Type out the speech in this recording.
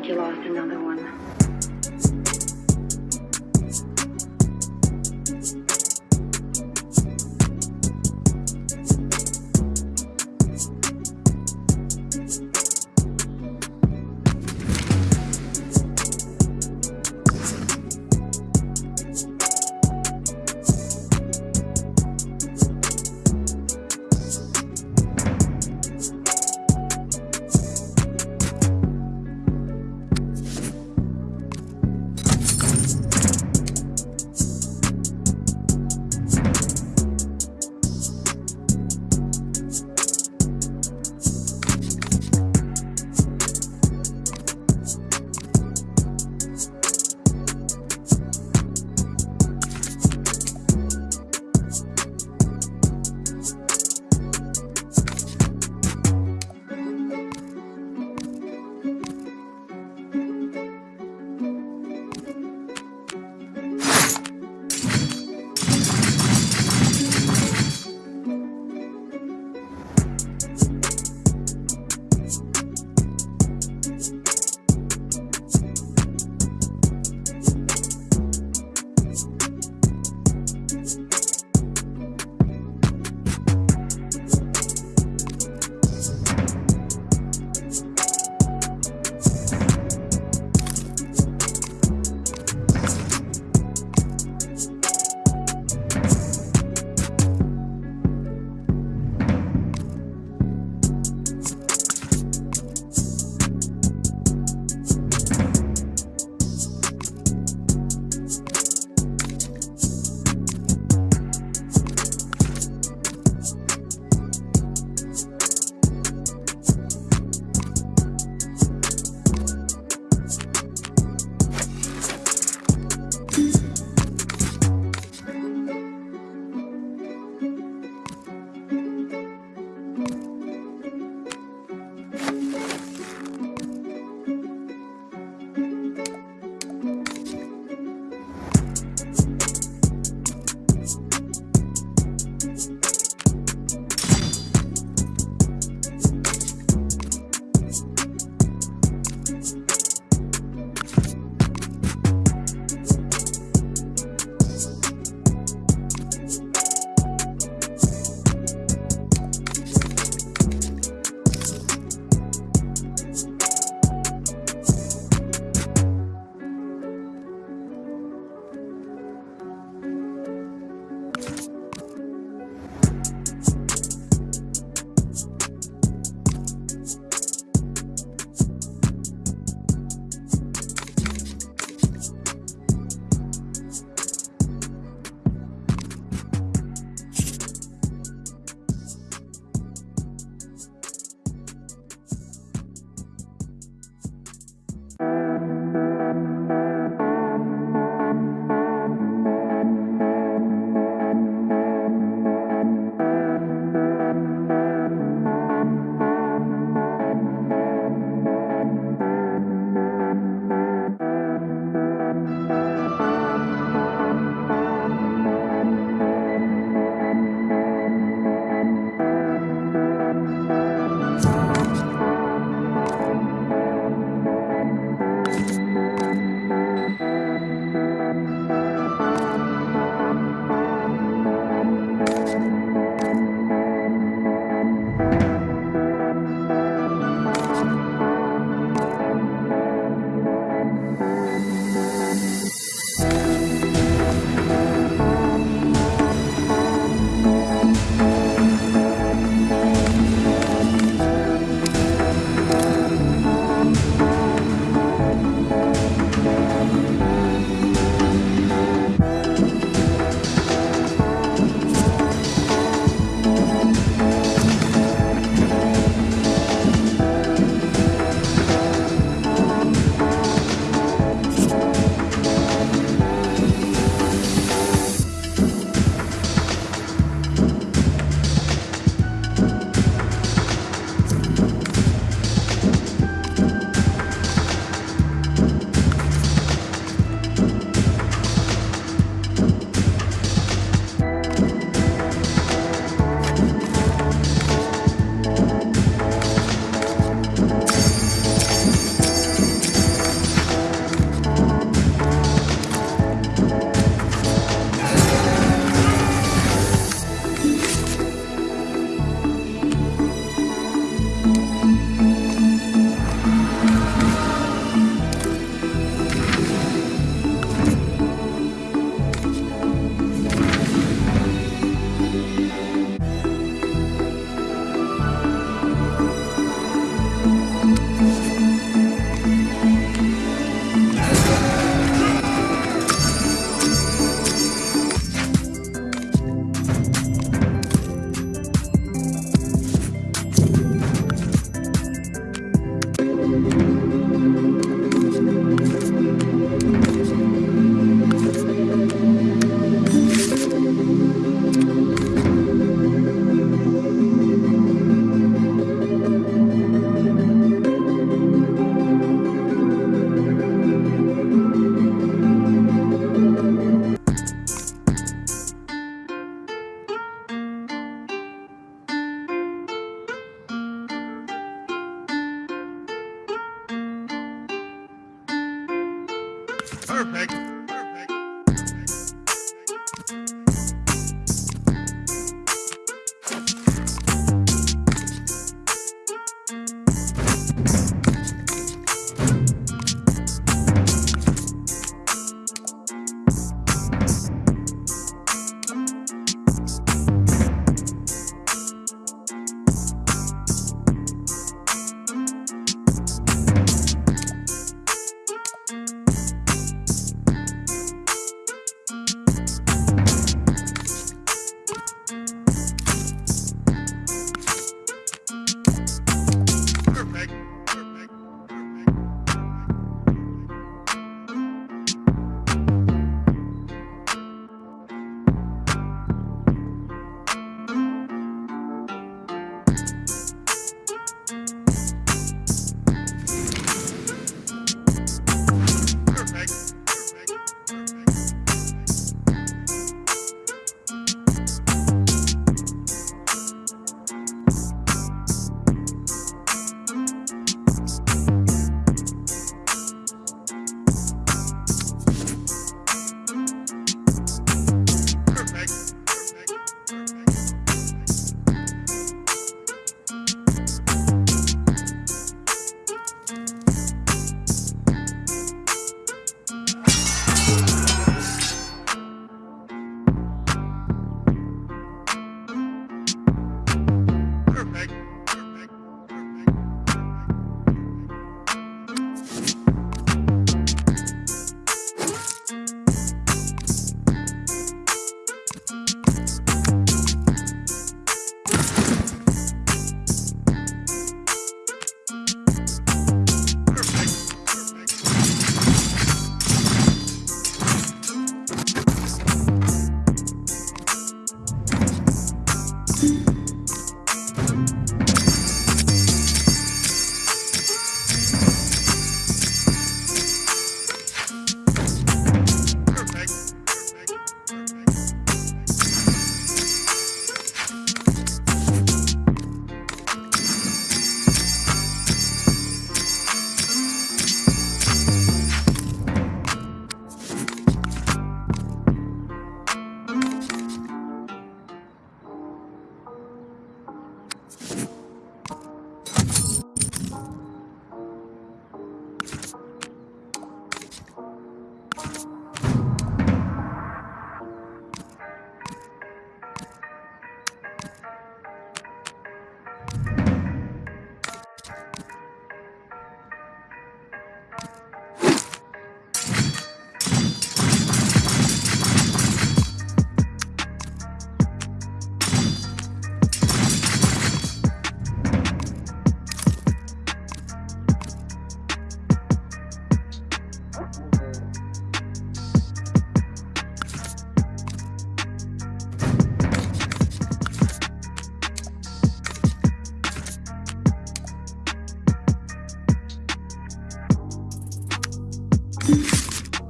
like you lost another one.